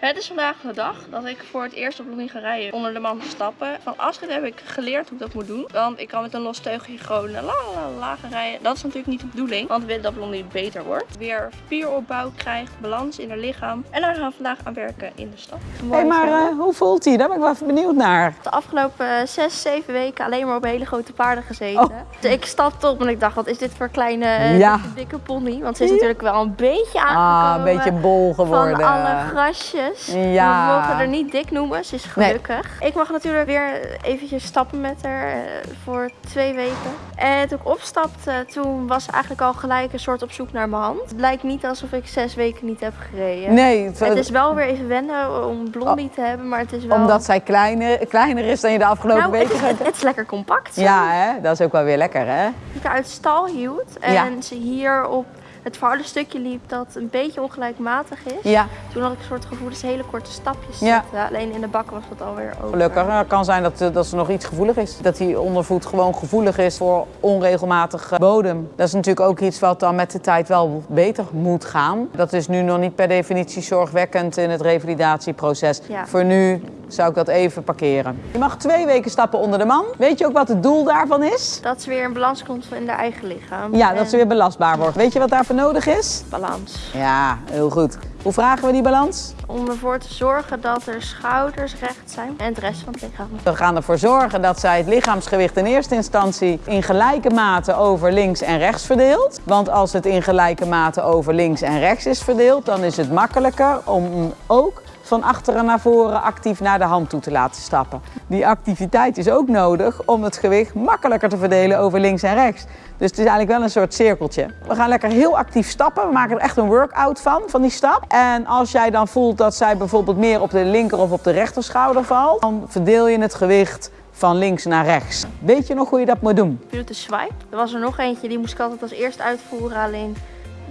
Het is vandaag de dag dat ik voor het eerst op Blondie ga rijden onder de man stappen. Van Astrid heb ik geleerd hoe ik dat moet doen. Want ik kan met een los teugeltje gewoon la la la la gaan rijden. Dat is natuurlijk niet de bedoeling, want we willen dat Blondie beter wordt. Weer spieropbouw krijgt, balans in haar lichaam. En daar gaan we vandaag aan werken in de stad. Hé, hey, maar uh, hoe voelt hij? Daar ben ik wel even benieuwd naar. De afgelopen 6, 7 weken alleen maar op hele grote paarden gezeten. Oh. Dus ik stapte op en ik dacht, wat is dit voor kleine ja. dikke pony? Want ze is natuurlijk wel een beetje aangekomen. Ah, een beetje bol geworden. Van alle grasjes. Ja. We mogen er niet dik noemen, ze is gelukkig. Ik mag natuurlijk weer eventjes stappen met haar uh, voor twee weken. En toen ik opstapte, toen was ze eigenlijk al gelijk een soort op zoek naar mijn hand. Het blijkt niet alsof ik zes weken niet heb gereden. Nee. Het, het is wel weer even wennen om Blondie te hebben, maar het is wel... Omdat zij kleiner, kleiner is dan je de afgelopen nou, weken het het, is lekker compact. Zo. Ja, hè? dat is ook wel weer lekker, hè? Ik haar uit stal hield en ja. ze hier op het stukje liep dat een beetje ongelijkmatig is. Ja. Toen had ik een soort gevoel dat ze hele korte stapjes ja. zitten. Alleen in de bakken was dat alweer over. Gelukkig. Nou, het kan zijn dat, dat ze nog iets gevoelig is. Dat die ondervoet gewoon gevoelig is voor onregelmatig bodem. Dat is natuurlijk ook iets wat dan met de tijd wel beter moet gaan. Dat is nu nog niet per definitie zorgwekkend in het revalidatieproces. Ja. Voor nu zou ik dat even parkeren. Je mag twee weken stappen onder de man. Weet je ook wat het doel daarvan is? Dat ze weer in balans komt in haar eigen lichaam. Ja, dat ze weer belastbaar wordt. Weet je wat daarvoor nodig is? Balans. Ja, heel goed. Hoe vragen we die balans? Om ervoor te zorgen dat er schouders recht zijn en het rest van het lichaam. We gaan ervoor zorgen dat zij het lichaamsgewicht in eerste instantie in gelijke mate over links en rechts verdeelt. Want als het in gelijke mate over links en rechts is verdeeld, dan is het makkelijker om ook van achteren naar voren actief naar de hand toe te laten stappen. Die activiteit is ook nodig om het gewicht makkelijker te verdelen over links en rechts. Dus het is eigenlijk wel een soort cirkeltje. We gaan lekker heel actief stappen. We maken er echt een workout van, van die stap. En als jij dan voelt dat zij bijvoorbeeld meer op de linker of op de rechter schouder valt, dan verdeel je het gewicht van links naar rechts. Weet je nog hoe je dat moet doen? De swipe. Er was er nog eentje, die moest ik altijd als eerst uitvoeren. Alleen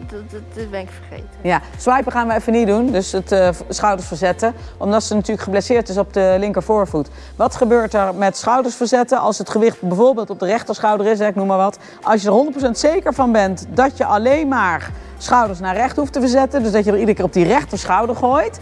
dat, ben ik vergeten. Ja, swipen gaan we even niet doen, dus het uh, schouders verzetten. Omdat ze natuurlijk geblesseerd is op de linker voorvoet. Wat gebeurt er met schouders verzetten als het gewicht bijvoorbeeld op de rechterschouder is, ik noem maar wat. Als je er 100% zeker van bent dat je alleen maar schouders naar recht hoeft te verzetten, dus dat je er iedere keer op die rechter schouder gooit,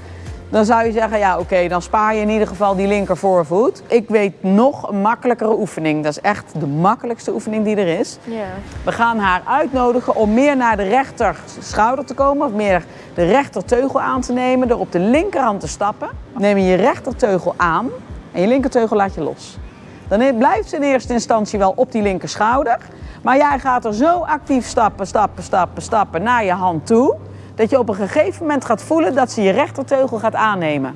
dan zou je zeggen, ja oké, dan spaar je in ieder geval die linker voorvoet. Ik weet nog een makkelijkere oefening. Dat is echt de makkelijkste oefening die er is. Ja. We gaan haar uitnodigen om meer naar de rechter schouder te komen, of meer de rechterteugel aan te nemen, door op de linkerhand te stappen. Neem je je rechterteugel aan en je linkerteugel laat je los. Dan blijft ze in eerste instantie wel op die linker schouder, maar jij gaat er zo actief stappen, stappen, stappen, stappen naar je hand toe dat je op een gegeven moment gaat voelen dat ze je rechterteugel gaat aannemen.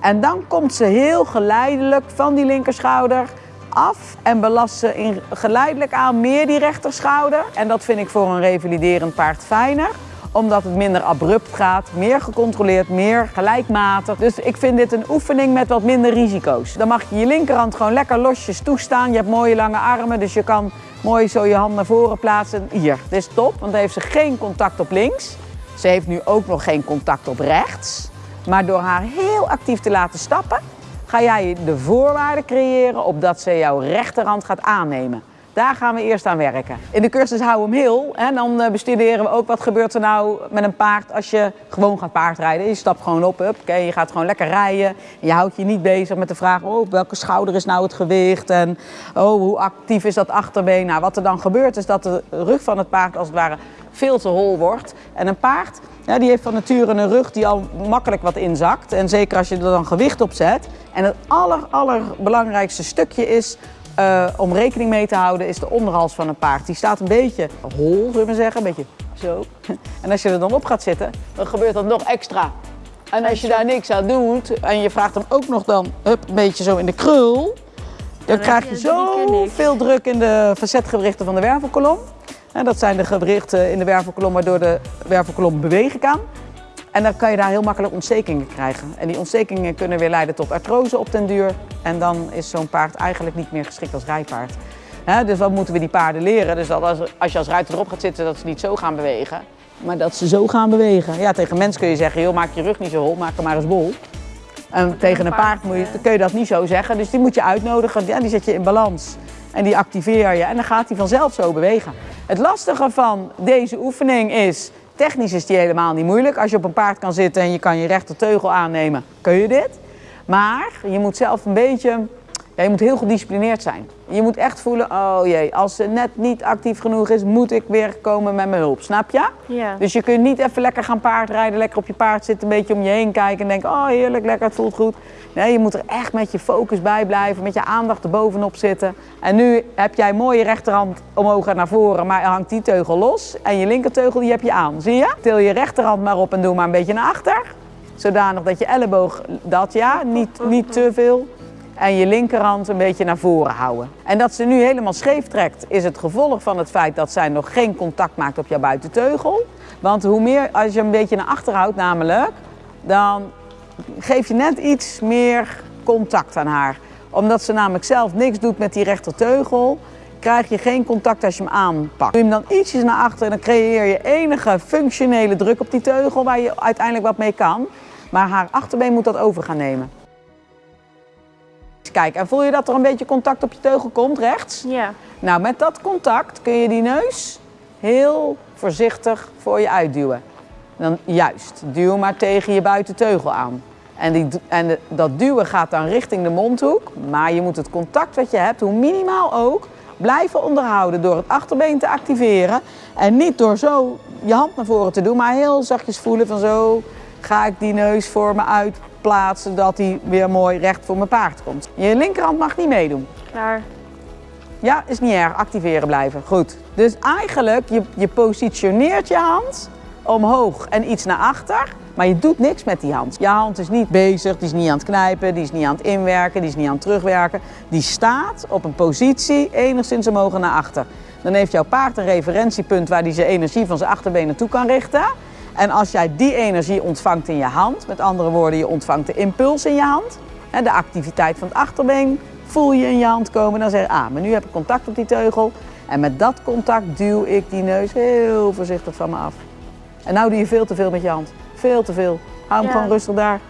En dan komt ze heel geleidelijk van die linkerschouder af en belast ze in, geleidelijk aan meer die rechterschouder. En dat vind ik voor een revaliderend paard fijner omdat het minder abrupt gaat, meer gecontroleerd, meer gelijkmatig. Dus ik vind dit een oefening met wat minder risico's. Dan mag je je linkerhand gewoon lekker losjes toestaan. Je hebt mooie lange armen, dus je kan mooi zo je hand naar voren plaatsen. Hier, dit is top, want dan heeft ze geen contact op links. Ze heeft nu ook nog geen contact op rechts. Maar door haar heel actief te laten stappen, ga jij de voorwaarden creëren opdat ze jouw rechterhand gaat aannemen. Daar gaan we eerst aan werken. In de cursus Hou hem heel, hè, dan eh, bestuderen we ook wat gebeurt er nou met een paard als je gewoon gaat paardrijden. Je stapt gewoon op, up, okay, je gaat gewoon lekker rijden. je houdt je niet bezig met de vraag, oh, welke schouder is nou het gewicht en oh, hoe actief is dat achterbeen. Nou, wat er dan gebeurt is dat de rug van het paard als het ware veel te hol wordt. En een paard ja, die heeft van nature een rug die al makkelijk wat inzakt. En zeker als je er dan gewicht op zet. En het aller, allerbelangrijkste stukje is uh, om rekening mee te houden is de onderhals van een paard. Die staat een beetje hol, zullen we zeggen, een beetje zo. En als je er dan op gaat zitten, dan gebeurt dat nog extra. En als je daar niks aan doet en je vraagt hem ook nog dan hup, een beetje zo in de krul, dan krijg je zo veel druk in de verzetgewrichten van de wervelkolom. En dat zijn de gewrichten in de wervelkolom waardoor de wervelkolom bewegen kan. En dan kan je daar heel makkelijk ontstekingen krijgen. En die ontstekingen kunnen weer leiden tot artrose op den duur. En dan is zo'n paard eigenlijk niet meer geschikt als rijpaard. dus wat moeten we die paarden leren? Dus dat als, als je als ruiter erop gaat zitten, dat ze niet zo gaan bewegen. Maar dat ze zo gaan bewegen. Ja, tegen mens kun je zeggen, joh, maak je rug niet zo hol, maak hem maar eens bol. En tegen een paard moet je, kun je dat niet zo zeggen. Dus die moet je uitnodigen, ja, die zet je in balans. En die activeer je en dan gaat hij vanzelf zo bewegen. Het lastige van deze oefening is Technisch is die helemaal niet moeilijk. Als je op een paard kan zitten en je kan je rechterteugel aannemen, kun je dit. Maar je moet zelf een beetje, ja, je moet heel gedisciplineerd zijn. Je moet echt voelen, oh jee, als ze net niet actief genoeg is, moet ik weer komen met mijn hulp. Snap je? Ja. Dus je kunt niet even lekker gaan paardrijden, lekker op je paard zitten, een beetje om je heen kijken en denken, oh heerlijk, lekker, het voelt goed. Nee, je moet er echt met je focus bij blijven, met je aandacht er bovenop zitten. En nu heb jij mooi je rechterhand omhoog en naar voren, maar hangt die teugel los. En je linkerteugel die heb je aan, zie je? Til je rechterhand maar op en doe maar een beetje naar achter. Zodanig dat je elleboog, dat ja, niet, niet te veel. En je linkerhand een beetje naar voren houden. En dat ze nu helemaal scheef trekt, is het gevolg van het feit dat zij nog geen contact maakt op jouw buitenteugel. Want hoe meer, als je een beetje naar achter houdt namelijk, dan geef je net iets meer contact aan haar. Omdat ze namelijk zelf niks doet met die rechterteugel, krijg je geen contact als je hem aanpakt. Doe je hem dan ietsjes naar achter en dan creëer je enige functionele druk op die teugel waar je uiteindelijk wat mee kan. Maar haar achterbeen moet dat over gaan nemen. Kijk, en voel je dat er een beetje contact op je teugel komt, rechts? Ja. Nou, met dat contact kun je die neus heel voorzichtig voor je uitduwen. Dan juist, duw maar tegen je buitenteugel aan. En, die, en de- dat duwen gaat dan richting de mondhoek, maar je moet het contact wat je hebt, hoe minimaal ook, blijven onderhouden door het achterbeen te activeren. En niet door zo je hand naar voren te doen, maar heel zachtjes voelen van zo ga ik die neus voor me uitplaatsen, dat die weer mooi recht voor mijn paard komt. Je linkerhand mag niet meedoen. Klaar. Ja, is niet erg. Activeren blijven. Goed. Dus eigenlijk, je, je positioneert je hand omhoog en iets naar achter. Maar je doet niks met die hand. Je hand is niet bezig, die is niet aan het knijpen, die is niet aan het inwerken, die is niet aan het terugwerken. Die staat op een positie enigszins omhoog en naar achter. Dan heeft jouw paard een referentiepunt waar hij zijn energie van zijn achterbeen naartoe kan richten. En als jij die energie ontvangt in je hand, met andere woorden, je ontvangt de impuls in je hand, de activiteit van het achterbeen, voel je in je hand komen. Dan zeg je, ah, maar nu heb ik contact op die teugel. En met dat contact duw ik die neus heel voorzichtig van me af. En nou doe je veel te veel met je hand. Veel te veel. Hou hem Ja. gewoon rustig daar.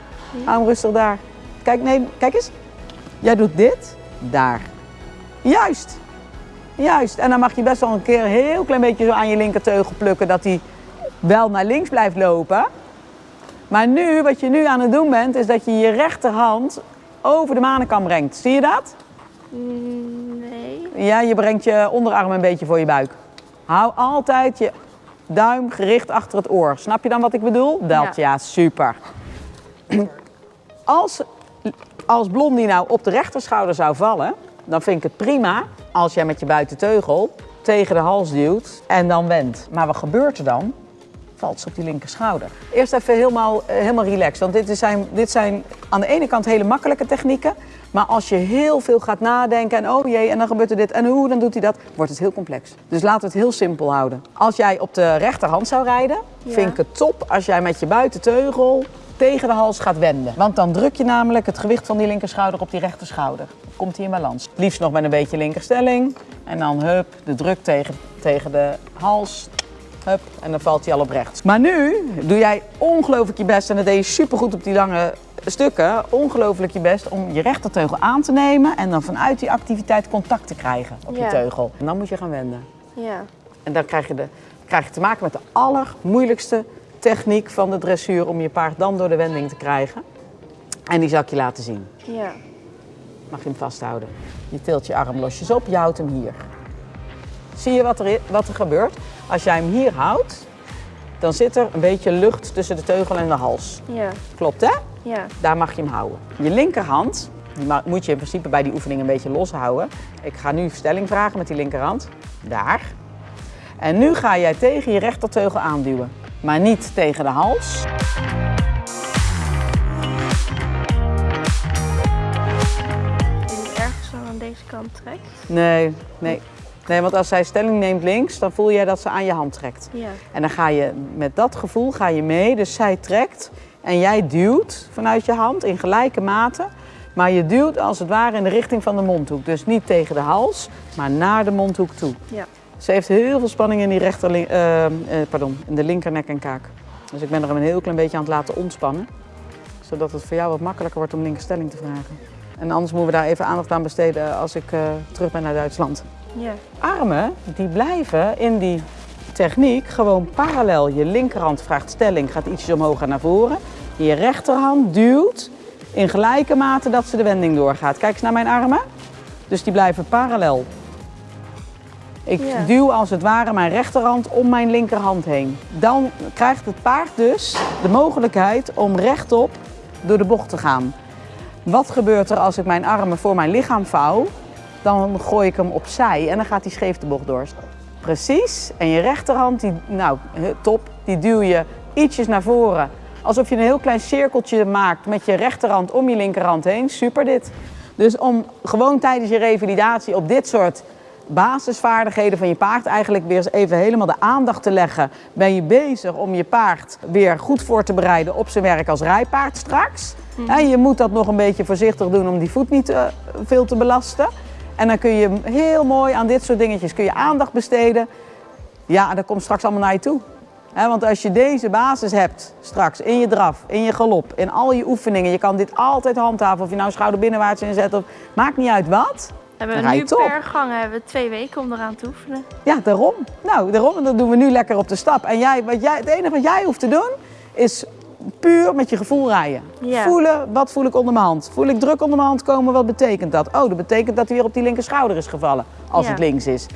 Hou hem rustig daar. Kijk, nee, kijk eens. Jij doet dit, daar. Juist. Juist. En dan mag je best wel een keer een heel klein beetje zo aan je linkerteugel plukken dat hij wel naar links blijft lopen. Maar nu, wat je nu aan het doen bent, is dat je je rechterhand over de manenkam brengt. Zie je dat? Nee. Ja, je brengt je onderarm een beetje voor je buik. Hou altijd je duim gericht achter het oor. Snap je dan wat ik bedoel? Dat, ja, Ja. super. Als, als Blondie nou op de rechterschouder zou vallen, dan vind ik het prima als jij met je buitenteugel tegen de hals duwt en dan wendt. Maar wat gebeurt er dan? Valt ze op die linkerschouder. Eerst even helemaal, eh, helemaal relaxed, want dit zijn, dit zijn aan de ene kant hele makkelijke technieken. Maar als je heel veel gaat nadenken en oh jee, en dan gebeurt er dit en hoe, dan doet hij dat, wordt het heel complex. Dus laten we het heel simpel houden. Als jij op de rechterhand zou rijden, Ja. vind ik het top als jij met je buitenteugel tegen de hals gaat wenden. Want dan druk je namelijk het gewicht van die linkerschouder op die rechterschouder. Komt hij in balans. Liefst nog met een beetje linkerstelling. En dan hup, de druk tegen, tegen de hals. Hup, en dan valt hij al op rechts. Maar nu doe jij ongelooflijk je best, en dat deed je supergoed op die lange stukken, ongelooflijk je best om je rechterteugel aan te nemen en dan vanuit die activiteit contact te krijgen op je teugel. En dan moet je gaan wenden. Ja. En dan krijg je, de, krijg je te maken met de allermoeilijkste techniek van de dressuur om je paard dan door de wending te krijgen. En die zal ik je laten zien. Ja. Mag je hem vasthouden. Je tilt je arm losjes op, je houdt hem hier. Zie je wat er, wat er gebeurt? Als jij hem hier houdt, dan zit er een beetje lucht tussen de teugel en de hals. Ja. Klopt hè? Ja. Daar mag je hem houden. Je linkerhand, die moet je in principe bij die oefening een beetje loshouden. Ik ga nu stelling vragen met die linkerhand. Daar. En nu ga jij tegen je rechterteugel aanduwen. Maar niet tegen de hals. Is het ergens aan deze kant trekt? Nee, nee. Nee, want als zij stelling neemt links, dan voel jij dat ze aan je hand trekt. Ja. En dan ga je met dat gevoel ga je mee. Dus zij trekt en jij duwt vanuit je hand in gelijke mate. Maar je duwt als het ware in de richting van de mondhoek. Dus niet tegen de hals, maar naar de mondhoek toe. Ja. Ze heeft heel veel spanning in, die rechter, eh, eh, pardon, in de linkernek en kaak. Dus ik ben er een heel klein beetje aan het laten ontspannen. Zodat het voor jou wat makkelijker wordt om linkerstelling te vragen. En anders moeten we daar even aandacht aan besteden als ik eh, terug ben naar Duitsland. Ja. Armen die blijven in die techniek gewoon parallel. Je linkerhand vraagt stelling, gaat ietsjes omhoog en naar voren. Je rechterhand duwt in gelijke mate dat ze de wending doorgaat. Kijk eens naar mijn armen. Dus die blijven parallel. Ik Ja. duw als het ware mijn rechterhand om mijn linkerhand heen. Dan krijgt het paard dus de mogelijkheid om rechtop door de bocht te gaan. Wat gebeurt er als ik mijn armen voor mijn lichaam vouw? Dan gooi ik hem opzij en dan gaat hij scheef de bocht door. Precies. En je rechterhand, die, nou he- top, die duw je ietsjes naar voren. Alsof je een heel klein cirkeltje maakt met je rechterhand om je linkerhand heen. Super dit. Dus om gewoon tijdens je revalidatie op dit soort basisvaardigheden van je paard eigenlijk weer eens even helemaal de aandacht te leggen. Ben je bezig om je paard weer goed voor te bereiden op zijn werk als rijpaard straks. Hè, je moet dat nog een beetje voorzichtig doen om die voet niet eh, veel te belasten. En dan kun je heel mooi aan dit soort dingetjes kun je aandacht besteden. Ja, dat komt straks allemaal naar je toe. Want als je deze basis hebt straks in je draf, in je galop, in al je oefeningen, je kan dit altijd handhaven. Of je nou schouder binnenwaarts inzet of maakt niet uit wat. Hebben we nu top. per gang hebben we twee weken om eraan te oefenen. Ja, daarom. Nou, daarom. En dat doen we nu lekker op de stap. En jij, wat jij, het enige wat jij hoeft te doen, is puur met je gevoel rijden. Ja. Voelen, wat voel ik onder mijn hand? Voel ik druk onder mijn hand komen, wat betekent dat? Oh, dat betekent dat hij weer op die linker schouder is gevallen, als Ja. het links is.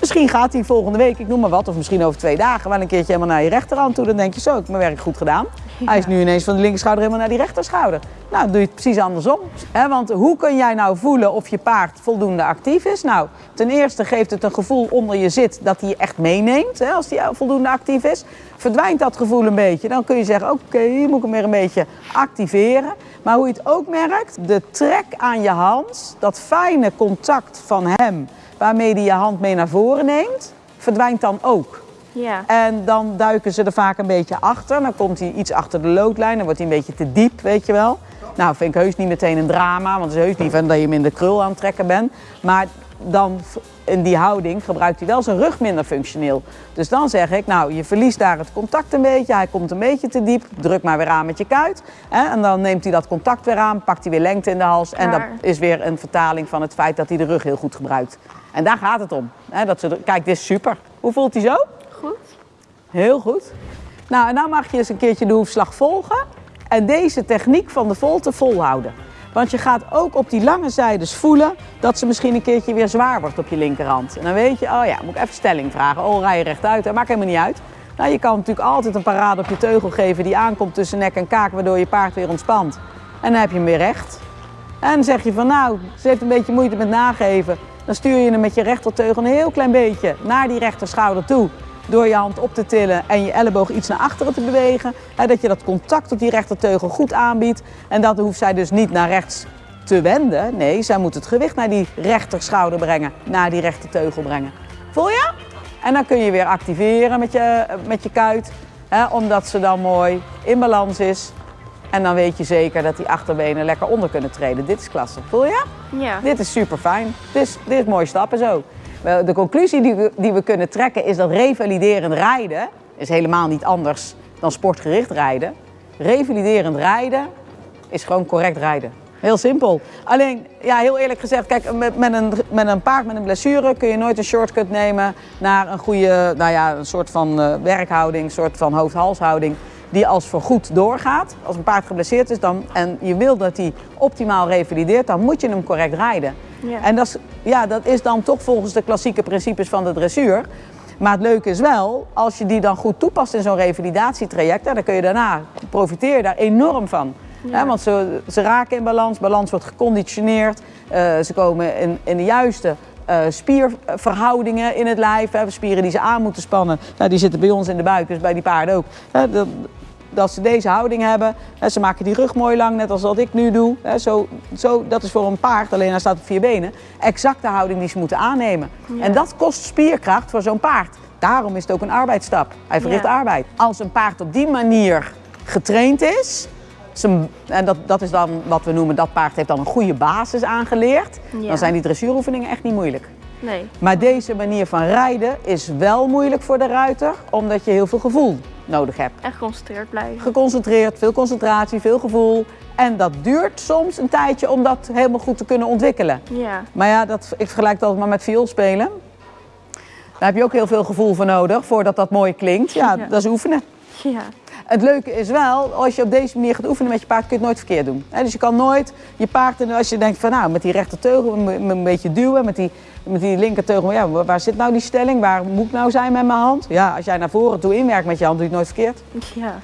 Misschien gaat hij volgende week, ik noem maar wat, of misschien over twee dagen, wel een keertje helemaal naar je rechterhand toe. Dan denk je zo, ik heb mijn werk goed gedaan. Hij is nu ineens van de linkerschouder helemaal naar die rechterschouder. Nou, dan doe je het precies andersom. Hè, want hoe kun jij nou voelen of je paard voldoende actief is? Nou, ten eerste geeft het een gevoel onder je zit dat hij je echt meeneemt, hè, als hij voldoende actief is. Verdwijnt dat gevoel een beetje, dan kun je zeggen, oké, hier moet ik hem weer een beetje activeren. Maar hoe je het ook merkt, de trek aan je hand, dat fijne contact van hem, waarmee hij je hand mee naar voren neemt, verdwijnt dan ook. Ja. En dan duiken ze er vaak een beetje achter. Dan komt hij iets achter de loodlijn. Dan wordt hij een beetje te diep, weet je wel. Nou, vind ik heus niet meteen een drama. Want het is heus niet van dat je hem in de krul aan het trekken bent. Maar dan in die houding gebruikt hij wel zijn rug minder functioneel. Dus dan zeg ik, nou, je verliest daar het contact een beetje. Hij komt een beetje te diep. Druk maar weer aan met je kuit. Hè? En dan neemt hij dat contact weer aan. Pakt hij weer lengte in de hals. En dat is weer een vertaling van het feit dat hij de rug heel goed gebruikt. En daar gaat het om. Hè? Dat ze, kijk, dit is super. Hoe voelt hij zo? Goed. Heel goed. Nou, en dan mag je eens een keertje de hoefslag volgen en deze techniek van de volte volhouden. Want je gaat ook op die lange zijdes voelen dat ze misschien een keertje weer zwaar wordt op je linkerhand. En dan weet je, oh ja, moet ik even stelling vragen. Oh, rij je rechtuit, dat maakt helemaal niet uit. Nou, je kan natuurlijk altijd een parade op je teugel geven die aankomt tussen nek en kaak, waardoor je paard weer ontspant. En dan heb je hem weer recht. En dan zeg je van nou, ze heeft een beetje moeite met nageven. Dan stuur je hem met je rechterteugel een heel klein beetje naar die rechterschouder toe. Door je hand op te tillen en je elleboog iets naar achteren te bewegen. Dat je dat contact op die rechterteugel goed aanbiedt. En dat hoeft zij dus niet naar rechts te wenden. Nee, zij moet het gewicht naar die rechterschouder brengen. Naar die rechterteugel brengen. Voel je? En dan kun je weer activeren met je, met je kuit. Omdat ze dan mooi in balans is. En dan weet je zeker dat die achterbenen lekker onder kunnen treden. Dit is klasse. Voel je? Ja. Dit is super fijn. Dit is, dit is mooie stappen zo. De conclusie die we, die we kunnen trekken is dat revaliderend rijden is helemaal niet anders dan sportgericht rijden. Revaliderend rijden is gewoon correct rijden. Heel simpel. Alleen, ja, heel eerlijk gezegd, kijk, met, met, een, met een paard met een blessure kun je nooit een shortcut nemen naar een goede, nou ja, een soort van eh, werkhouding, een soort van hoofd-halshouding die als voorgoed doorgaat. Als een paard geblesseerd is dan, en je wil dat hij optimaal revalideert, dan moet je hem correct rijden. Ja. En dat is, ja, dat is dan toch volgens de klassieke principes van de dressuur. Maar het leuke is wel, als je die dan goed toepast in zo'n revalidatietraject, dan kun je daarna profiteer je daar enorm van. Ja. Want ze, ze raken in balans, balans wordt geconditioneerd, eh, ze komen in, in de juiste eh, spierverhoudingen in het lijf. Hè, spieren die ze aan moeten spannen, nou, die zitten bij ons in de buik, dus bij die paarden ook. Dat, dat ze deze houding hebben. Ze maken die rug mooi lang, net als wat ik nu doe. Zo, zo, dat is voor een paard, alleen hij staat op vier benen, exact de houding die ze moeten aannemen. Ja. En dat kost spierkracht voor zo'n paard. Daarom is het ook een arbeidsstap. Hij verricht Ja. arbeid. Als een paard op die manier getraind is, zijn- en dat, dat is dan wat we noemen, dat paard heeft dan een goede basis aangeleerd, Ja. dan zijn die dressuuroefeningen echt niet moeilijk. Nee. Maar deze manier van rijden is wel moeilijk voor de ruiter, omdat je heel veel gevoel nodig hebt. En geconcentreerd blijven. Geconcentreerd, veel concentratie, veel gevoel. En dat duurt soms een tijdje om dat helemaal goed te kunnen ontwikkelen. Ja. Maar ja, dat, ik vergelijk dat maar met vioolspelen. Daar heb je ook heel veel gevoel voor nodig, voordat dat mooi klinkt. Ja, Ja. dat is oefenen. Ja. Het leuke is wel, als je op deze manier gaat oefenen met je paard, kun je het nooit verkeerd doen. Dus je kan nooit je paard, als je denkt van nou, met die rechterteugel een beetje duwen, met die, met die linkerteugel, ja, waar waar zit nou die stelling? Waar moet ik nou zijn met mijn hand? Ja, als jij naar voren toe inwerkt met je hand, doe je het nooit verkeerd. Ja.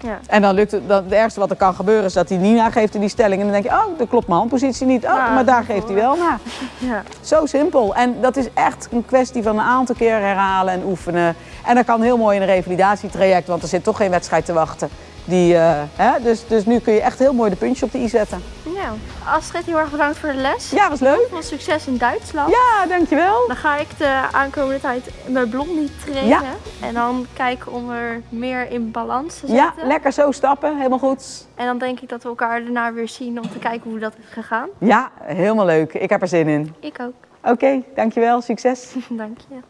Ja. En dan lukt het, dan, het ergste wat er kan gebeuren is dat hij niet nageeft in die stelling. En dan denk je, oh, dat klopt mijn handpositie niet. Oh, Ja, maar daar geeft hij wel naar. Ja. Zo simpel. En dat is echt een kwestie van een aantal keer herhalen en oefenen. En dat kan heel mooi in een revalidatietraject, want er zit toch geen wedstrijd te wachten. Die, eh, hè? Dus, dus nu kun je echt heel mooi de puntjes op de i zetten. Ja. Astrid, heel erg bedankt voor de les. Ja, was leuk. Veel succes in Duitsland. Ja, dankjewel. Dan ga ik de aankomende tijd mijn blondie trainen. Ja. En dan kijken om er meer in balans te Ja, zetten. lekker zo stappen. Helemaal goed. En dan denk ik dat we elkaar daarna weer zien om te kijken hoe dat is gegaan. Ja, helemaal leuk. Ik heb er zin in. Ik ook. Oké, dankjewel. Succes. Dank je.